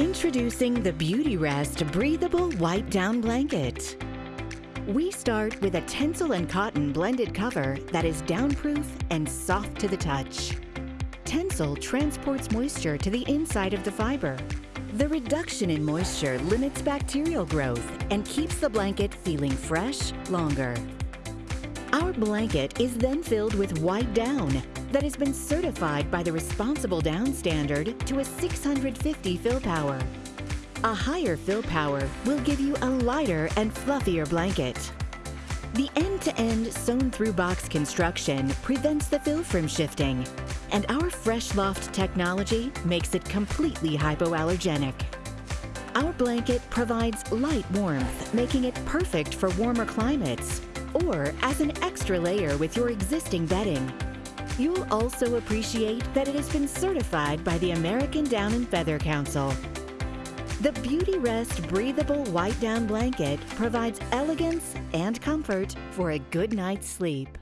Introducing the Beautyrest Breathable White Down Blanket. We start with a Tencel and cotton blended cover that is downproof and soft to the touch. Tencel transports moisture to the inside of the fiber. The reduction in moisture limits bacterial growth and keeps the blanket feeling fresh longer. Our blanket is then filled with white down that has been certified by the Responsible Down Standard to a 650 fill power. A higher fill power will give you a lighter and fluffier blanket. The end-to-end sewn-through box construction prevents the fill from shifting, and our Fresh Loft technology makes it completely hypoallergenic. Our blanket provides light warmth, making it perfect for warmer climates, or an extra layer with your existing bedding. You'll also appreciate that it has been certified by the American Down and Feather Council. The Beautyrest Breathable White Down Blanket provides elegance and comfort for a good night's sleep.